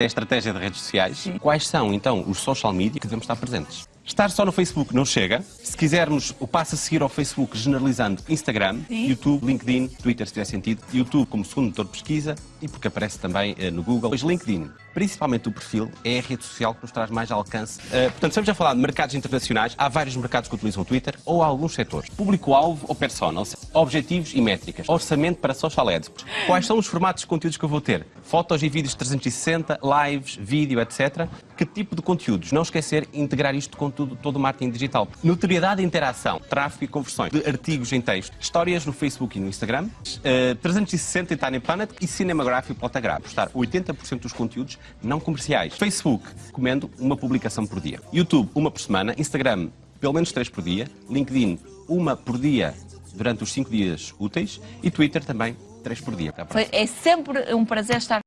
é a estratégia de redes sociais. Quais são, então, os social media que devemos estar presentes? Estar só no Facebook não chega. Se quisermos o passo a seguir ao Facebook, generalizando Instagram, Sim. YouTube, LinkedIn, Twitter, se tiver sentido, YouTube como segundo motor de pesquisa e porque aparece também eh, no Google. Pois LinkedIn, principalmente o perfil, é a rede social que nos traz mais alcance. Eh, portanto, estamos a falar de mercados internacionais. Há vários mercados que utilizam o Twitter ou há alguns setores. Público-alvo ou persona, ou seja, objetivos e métricas. Orçamento para social ads. Quais são os formatos de conteúdos que eu vou ter? Fotos e vídeos 360, lives, vídeo, etc. Que tipo de conteúdos? Não esquecer integrar isto com tudo, todo o marketing digital. Notoriedade e interação, tráfego e conversões de artigos em texto, histórias no Facebook e no Instagram, eh, 360 em Tiny Planet e Cinematography e Plotagraph. Postar 80% dos conteúdos não comerciais. Facebook, recomendo uma publicação por dia. YouTube, uma por semana. Instagram, pelo menos três por dia. LinkedIn, uma por dia durante os cinco dias úteis. E Twitter também, três por dia. Foi- é sempre um prazer estar